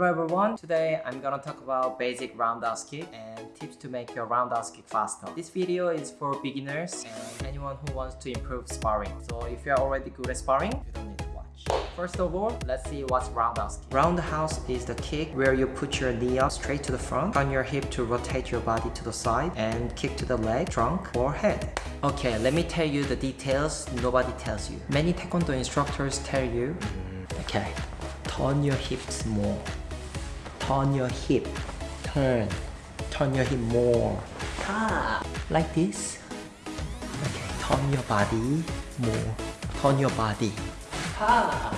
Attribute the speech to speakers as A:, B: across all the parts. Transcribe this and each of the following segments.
A: Hello everyone, today I'm gonna talk about basic roundhouse kick and tips to make your roundhouse kick faster. This video is for beginners and anyone who wants to improve sparring. So if you're already good at sparring, you don't need to watch. First of all, let's see what's roundhouse kick. Roundhouse is the kick where you put your knee up straight to the front, turn your hip to rotate your body to the side, and kick to the leg, trunk, or head. Okay, let me tell you the details nobody tells you. Many taekwondo instructors tell you, mm-hmm. okay, turn your hips more turn your hip. Turn. Turn your hip more. Ah, like this. Okay turn your body more. Turn your body. Ah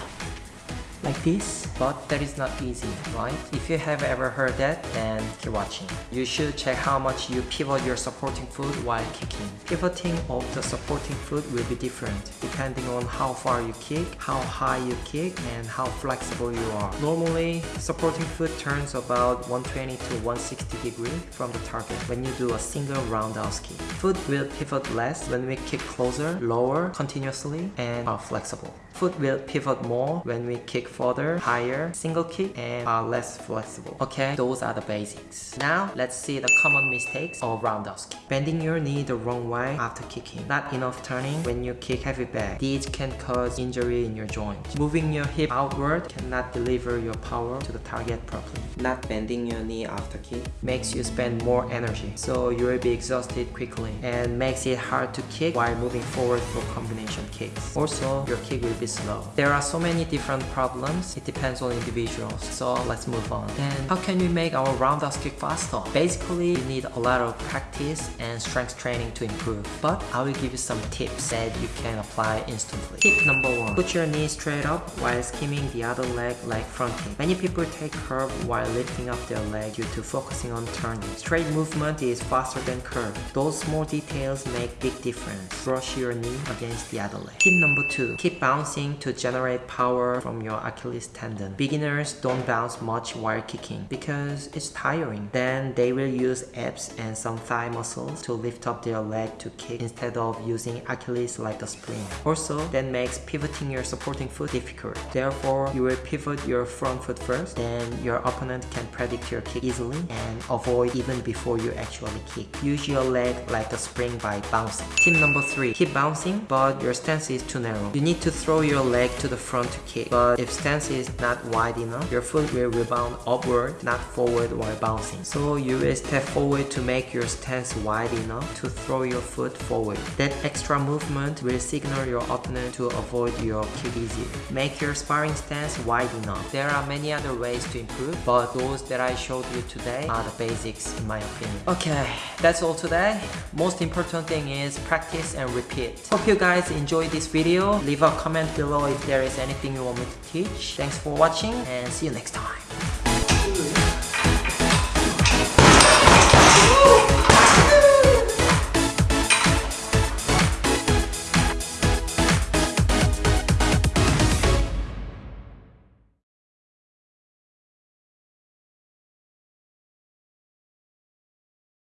A: like this? But that is not easy right? If you have ever heard that then keep watching. You should check how much you pivot your supporting foot while kicking pivoting of the supporting foot will be different depending on how far you kick how high you kick and how flexible you are. Normally supporting foot turns about 120 to 160 degree from the target when you do a single roundhouse kick. Foot will pivot less when we kick closer lower continuously and are flexible foot will pivot more when we kick further, higher, single kick, and are less flexible. Okay, those are the basics. Now, let's see the common mistakes of roundhouse kick. Bending your knee the wrong way after kicking. Not enough turning when you kick heavy back. These can cause injury in your joint. Moving your hip outward cannot deliver your power to the target properly. Not bending your knee after kick makes you spend more energy, so you will be exhausted quickly and makes it hard to kick while moving forward for combination kicks. Also, your kick will be slow. There are so many different problems, it depends on individuals. So let's move on. And how can we make our roundhouse kick faster? Basically, you need a lot of practice and strength training to improve. But I will give you some tips that you can apply instantly. Tip number one, put your knee straight up while skimming the other leg like fronting. Many people take curve while lifting up their leg due to focusing on turning. Straight movement is faster than curve. Those small details make big difference. Brush your knee against the other leg. Tip number two, keep bouncing to generate power from your Achilles tendon. Beginners don't bounce much while kicking because it's tiring. Then they will use abs and some thigh muscles to lift up their leg to kick instead of using Achilles like a spring. Also, that makes pivoting your supporting foot difficult. Therefore, you will pivot your front foot first, then your opponent can predict your kick easily and avoid even before you actually kick. Use your leg like a spring by bouncing. Tip number 3. Keep bouncing, but your stance is too narrow. You need to throw your leg to the front to kick. But if stance is not wide enough, your foot will rebound upward, not forward while bouncing. So you will step forward to make your stance wide enough to throw your foot forward. That extra movement will signal your opponent to avoid your kick easier. Make your sparring stance wide enough. There are many other ways to improve, but those that I showed you today are the basics in my opinion. Okay, that's all today. Most important thing is practice and repeat. Hope you guys enjoyed this video. Leave a comment below if there is anything you want me to teach. Thanks for watching and see you next time.